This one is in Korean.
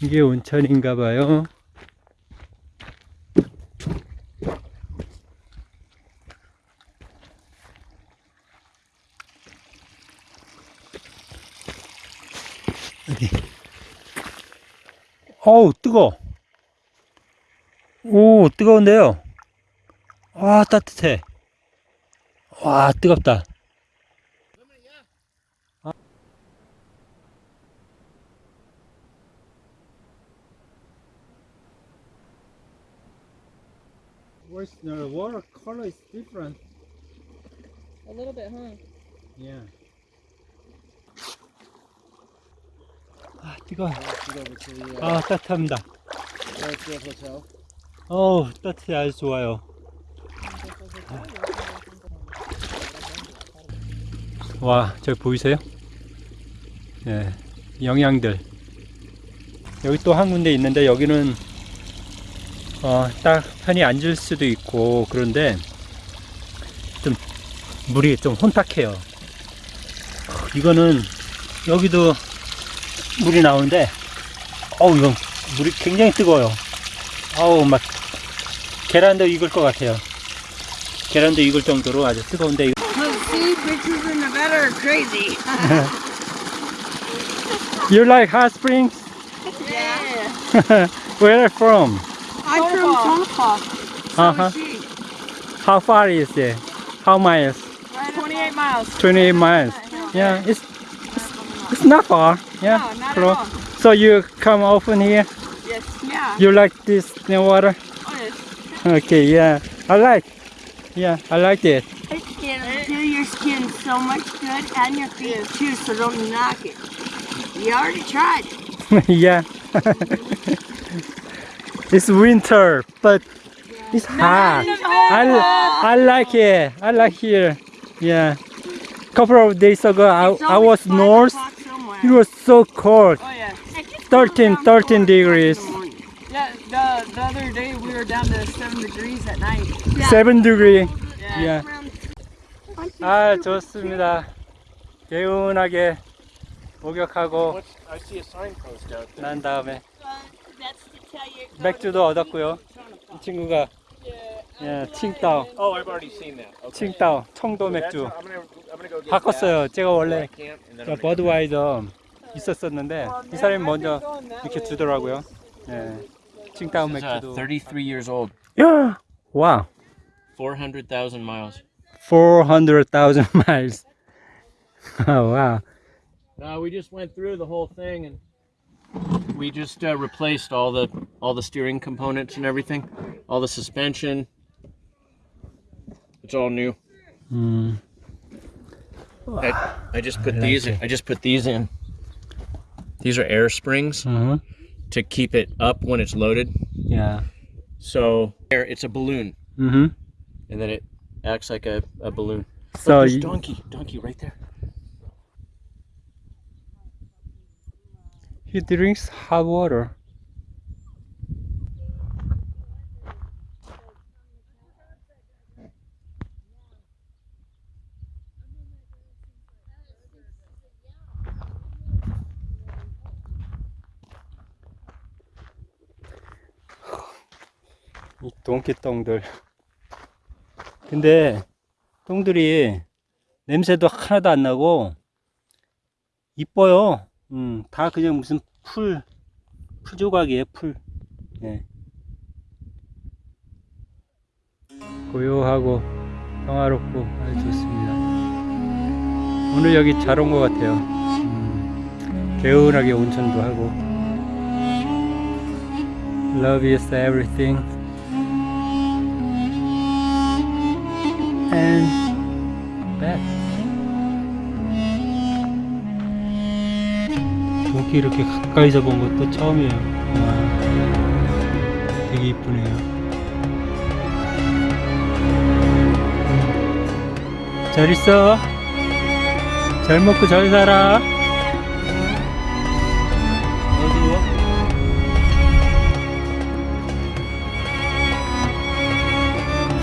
이게 온천인가 봐요. 어우, 뜨거. 오, 뜨거운데요. 와, 따뜻해. 와, 뜨겁다. Where's the water color is different? A little bit, huh? Yeah. 아, 뜨거워. 아, 따뜻합니다. 어우, 따뜻해 아주 좋아요. 와, 저기 보이세요? 예, 영양들. 여기 또 한 군데 있는데 여기는 어, 딱 편히 앉을 수도 있고 그런데 좀 물이 좀 혼탁해요. 이거는 여기도 물이 나오는데 어우 이건 물이 굉장히 뜨거워요. 아우 막 계란도 익을 것 같아요. 계란도 익을 정도로 아주 뜨거운데. You like hot springs? Yeah. Where from? I'm from Tonopah. So Uh-huh. is she. How far is it? How miles? Right 28 miles. 28 miles. Yeah, it's it's not far. Yeah, No, not at close. all. So you come often here? Yes. Yeah. You like this new water? Oh, yes. Okay, yeah. I like. Yeah, I like it. It'll do your skin so much good and your feet too, so don't knock it. You already tried it. yeah. it's winter, but it's hot. I, I like it. I like here. Yeah. Couple of days ago, I, It's I always was five north. o'clock somewhere. It was so cold. Oh yeah. 13, 13 degrees. Yeah. The the other day we were down to seven degrees at night. Seven degree. Yeah. Yeah. 아 좋습니다. 개운하게 목욕하고 What's, I see a signpost out there. 난 다음에 맥주도 얻었고요. 이 친구가 예, 칭따오, Oh, I've already seen that. Okay. 칭따오, 청도 맥주 바꿨어요. 제가. 원래 버드와이저 있었었는데 이 사람이 먼저 이렇게 주더라고요. 예, 칭따오 uh, 맥주도. 33 years old, 야, 와, 400,000 miles. 400,000 miles. wow. Uh, we just went through the whole thing and we just uh, replaced all the all the steering components and everything, all the suspension. It's all new. Mm. I, I, just put I these. In, I just put these in. These are air springs mm-hmm. to keep it up when it's loaded. Yeah. So air, it's a balloon. Mm-hmm. And then it acts like a, a balloon. So oh, Look, you, donkey, donkey right there. He drinks hot water. 이 donkey 똥들. 근데 똥들이 냄새도 하나도 안 나고 이뻐요. 음, 다 그냥 무슨 풀, 풀 조각이에요, 풀. 예. 고요하고 평화롭고 아주 좋습니다. 오늘 여기 잘 온 것 같아요. 음, 개운하게 온천도 하고. Love is everything. And 동키 이렇게 가까이서 본 것도 처음이에요. 와, 되게 이쁘네요. 잘 있어. 잘 먹고 잘 살아.